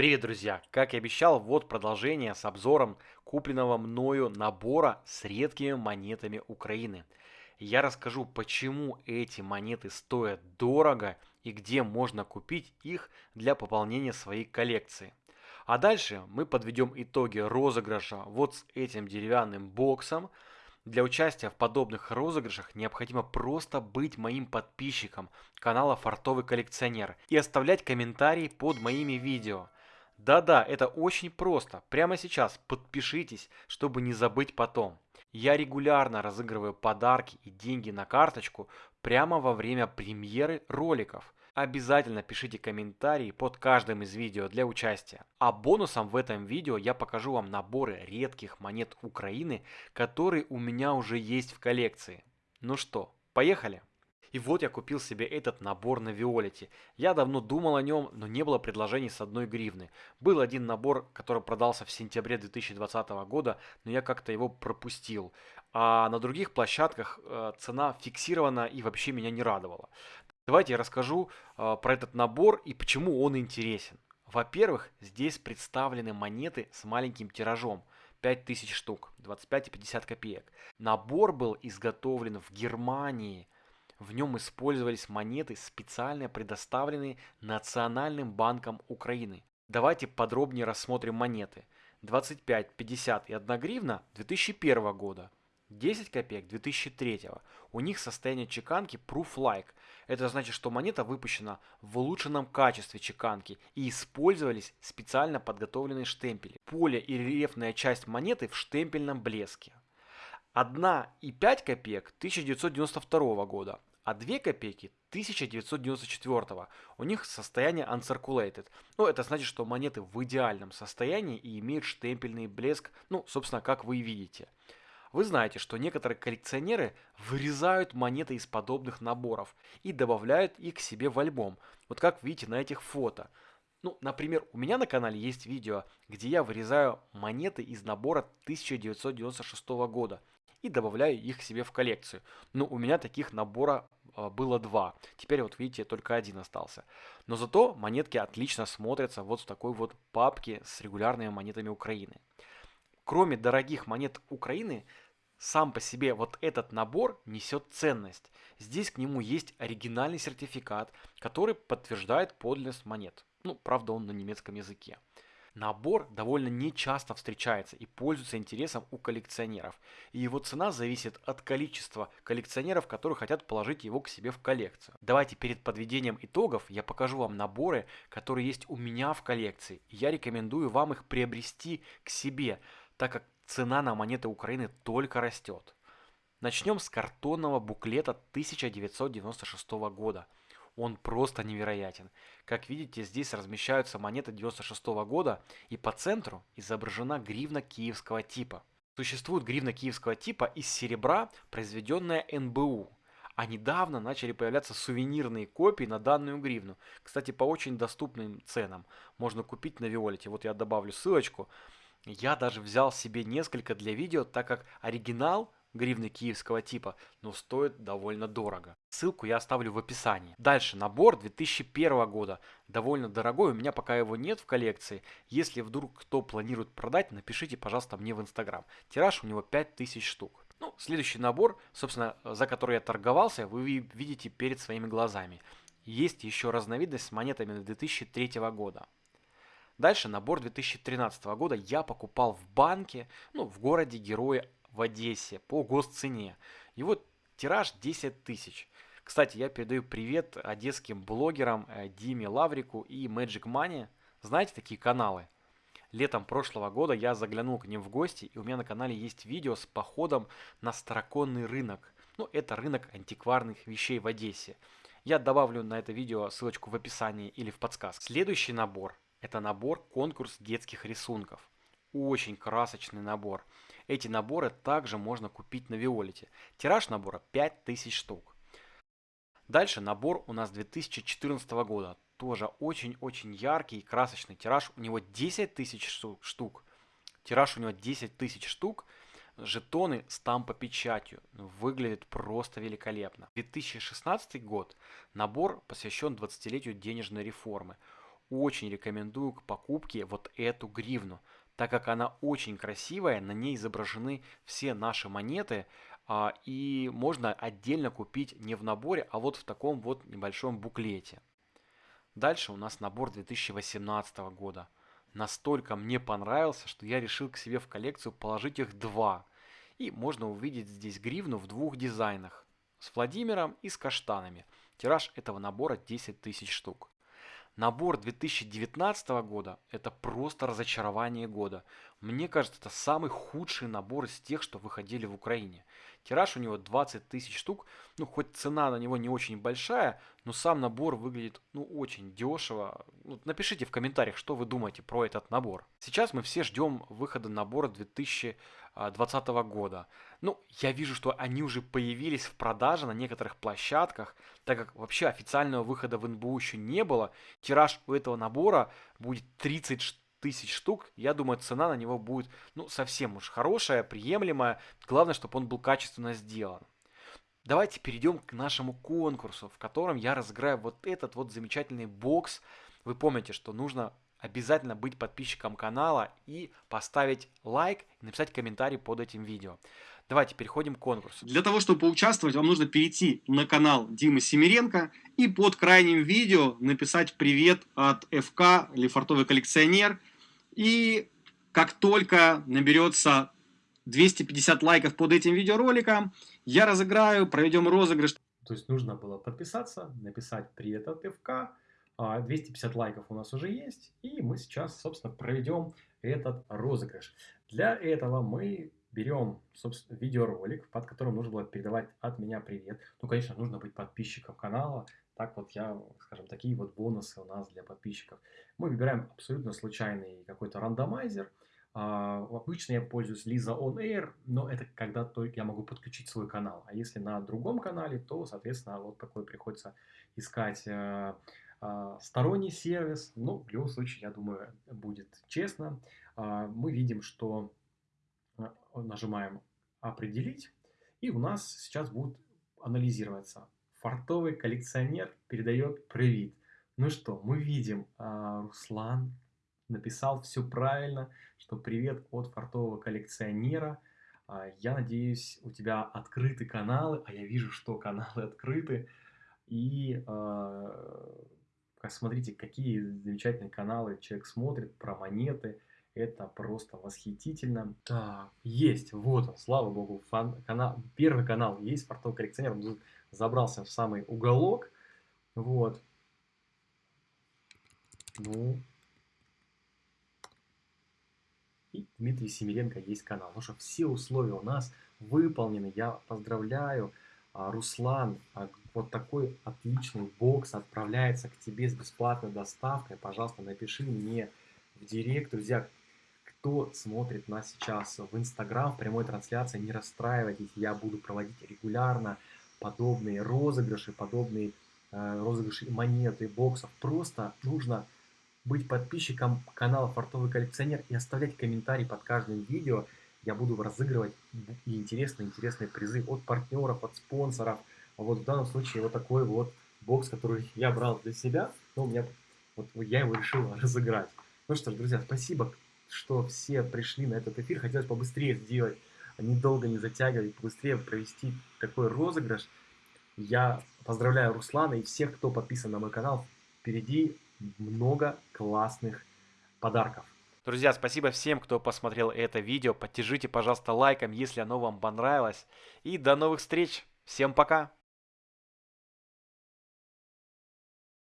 Привет, друзья! Как и обещал, вот продолжение с обзором купленного мною набора с редкими монетами Украины. Я расскажу, почему эти монеты стоят дорого и где можно купить их для пополнения своей коллекции. А дальше мы подведем итоги розыгрыша вот с этим деревянным боксом. Для участия в подобных розыгрышах необходимо просто быть моим подписчиком канала Фартовый коллекционер и оставлять комментарии под моими видео. Да-да, это очень просто. Прямо сейчас подпишитесь, чтобы не забыть потом. Я регулярно разыгрываю подарки и деньги на карточку прямо во время премьеры роликов. Обязательно пишите комментарии под каждым из видео для участия. А бонусом в этом видео я покажу вам наборы редких монет Украины, которые у меня уже есть в коллекции. Ну что, поехали! И вот я купил себе этот набор на Виолете. Я давно думал о нем, но не было предложений с одной гривны. Был один набор, который продался в сентябре 2020 года, но я как-то его пропустил. А на других площадках э, цена фиксирована и вообще меня не радовала. Давайте я расскажу э, про этот набор и почему он интересен. Во-первых, здесь представлены монеты с маленьким тиражом. 5000 штук, 25 и 50 копеек. Набор был изготовлен в Германии – в нем использовались монеты, специально предоставленные Национальным банком Украины. Давайте подробнее рассмотрим монеты. 25, 50 и 1 гривна 2001 года. 10 копеек 2003. У них состояние чеканки Proof-like. Это значит, что монета выпущена в улучшенном качестве чеканки и использовались специально подготовленные штемпели. Поле и рельефная часть монеты в штемпельном блеске. 1 и 5 копеек 1992 года а 2 копейки 1994 у них состояние uncirculated. Ну, это значит, что монеты в идеальном состоянии и имеют штемпельный блеск, ну, собственно, как вы видите. Вы знаете, что некоторые коллекционеры вырезают монеты из подобных наборов и добавляют их к себе в альбом. Вот как видите на этих фото. Ну, например, у меня на канале есть видео, где я вырезаю монеты из набора 1996 года и добавляю их себе в коллекцию. Но у меня таких набора а, было два. Теперь вот видите, только один остался. Но зато монетки отлично смотрятся вот в такой вот папке с регулярными монетами Украины. Кроме дорогих монет Украины, сам по себе вот этот набор несет ценность. Здесь к нему есть оригинальный сертификат, который подтверждает подлинность монет. Ну, правда, он на немецком языке. Набор довольно нечасто встречается и пользуется интересом у коллекционеров, и его цена зависит от количества коллекционеров, которые хотят положить его к себе в коллекцию. Давайте перед подведением итогов я покажу вам наборы, которые есть у меня в коллекции, я рекомендую вам их приобрести к себе, так как цена на монеты Украины только растет. Начнем с картонного буклета 1996 года – он просто невероятен. Как видите, здесь размещаются монеты 96 -го года и по центру изображена гривна киевского типа. Существует гривна киевского типа из серебра, произведенная НБУ. А недавно начали появляться сувенирные копии на данную гривну. Кстати, по очень доступным ценам. Можно купить на Виолете. Вот я добавлю ссылочку. Я даже взял себе несколько для видео, так как оригинал гривны киевского типа, но стоит довольно дорого. Ссылку я оставлю в описании. Дальше, набор 2001 года. Довольно дорогой, у меня пока его нет в коллекции. Если вдруг кто планирует продать, напишите, пожалуйста, мне в инстаграм. Тираж у него 5000 штук. Ну, следующий набор, собственно, за который я торговался, вы видите перед своими глазами. Есть еще разновидность с монетами 2003 года. Дальше набор 2013 года я покупал в банке, ну, в городе Героя в Одессе по госцене. Его тираж 10 тысяч. Кстати, я передаю привет одесским блогерам э, Диме Лаврику и Magic Money. Знаете такие каналы? Летом прошлого года я заглянул к ним в гости, и у меня на канале есть видео с походом на староконный рынок. Ну, это рынок антикварных вещей в Одессе. Я добавлю на это видео ссылочку в описании или в подсказке. Следующий набор – это набор конкурс детских рисунков. Очень красочный набор. Эти наборы также можно купить на Виолете. Тираж набора 5000 штук. Дальше набор у нас 2014 года. Тоже очень-очень яркий и красочный. Тираж у него 10 тысяч штук. Тираж у него 10 тысяч штук. Жетоны с тампо-печатью. Выглядит просто великолепно. 2016 год. Набор посвящен 20-летию денежной реформы. очень рекомендую к покупке вот эту гривну, так как она очень красивая, на ней изображены все наши монеты, а, и можно отдельно купить не в наборе, а вот в таком вот небольшом буклете. Дальше у нас набор 2018 года. Настолько мне понравился, что я решил к себе в коллекцию положить их два. И можно увидеть здесь гривну в двух дизайнах. С Владимиром и с каштанами. Тираж этого набора 10 тысяч штук. Набор 2019 года – это просто разочарование года. Мне кажется, это самый худший набор из тех, что выходили в Украине. Тираж у него 20 тысяч штук. Ну, хоть цена на него не очень большая, но сам набор выглядит, ну, очень дешево. Ну, напишите в комментариях, что вы думаете про этот набор. Сейчас мы все ждем выхода набора 2020 года. Ну, я вижу, что они уже появились в продаже на некоторых площадках, так как вообще официального выхода в НБУ еще не было. Тираж у этого набора будет 30 штук тысяч штук, я думаю, цена на него будет, ну, совсем уж хорошая, приемлемая. Главное, чтобы он был качественно сделан. Давайте перейдем к нашему конкурсу, в котором я разыграю вот этот вот замечательный бокс. Вы помните, что нужно обязательно быть подписчиком канала и поставить лайк и написать комментарий под этим видео. Давайте переходим к конкурсу. Для того, чтобы поучаствовать, вам нужно перейти на канал Димы Семиренко и под крайним видео написать «Привет от ФК» или «Фартовый коллекционер». И как только наберется 250 лайков под этим видеороликом, я разыграю, проведем розыгрыш. То есть нужно было подписаться, написать «Привет от ФК», 250 а, лайков у нас уже есть, и мы сейчас, собственно, проведем этот розыгрыш. Для этого мы берем, собственно, видеоролик, под которым нужно было передавать от меня привет. Ну, конечно, нужно быть подписчиком канала, так вот я, скажем, такие вот бонусы у нас для подписчиков. Мы выбираем абсолютно случайный какой-то рандомайзер. А, обычно я пользуюсь Lisa On Air, но это когда только я могу подключить свой канал. А если на другом канале, то, соответственно, вот такой приходится искать э, сторонний сервис. Но в любом случае, я думаю, будет честно. Э, мы видим, что нажимаем «Определить», и у нас сейчас будет анализироваться Фартовый коллекционер передает привет. Ну что, мы видим, а, Руслан написал все правильно, что привет от фартового коллекционера. А, я надеюсь, у тебя открыты каналы, а я вижу, что каналы открыты. И а, смотрите, какие замечательные каналы человек смотрит про монеты. Это просто восхитительно. Так, есть, вот он, слава богу, фан, канал, первый канал есть, фартовый коллекционер. Он забрался в самый уголок. Вот. Ну. И Дмитрий Семиренко есть канал. Ну что, все условия у нас выполнены. Я поздравляю. А, Руслан, а, вот такой отличный бокс отправляется к тебе с бесплатной доставкой. Пожалуйста, напиши мне в директ. Друзья, кто смотрит нас сейчас в Инстаграм, в прямой трансляции, не расстраивайтесь. Я буду проводить регулярно подобные розыгрыши, подобные э, розыгрыши монеты, боксов. Просто нужно быть подписчиком канала Фартовый коллекционер и оставлять комментарий под каждым видео. Я буду разыгрывать интересные-интересные призы от партнеров, от спонсоров. Вот в данном случае вот такой вот бокс, который я брал для себя, но у меня вот я его решил разыграть. Ну что ж, друзья, спасибо, что все пришли на этот эфир. Хотелось побыстрее сделать недолго не затягивать, быстрее провести такой розыгрыш. Я поздравляю Руслана и всех, кто подписан на мой канал. Впереди много классных подарков. Друзья, спасибо всем, кто посмотрел это видео. Поддержите, пожалуйста, лайком, если оно вам понравилось. И до новых встреч. Всем пока.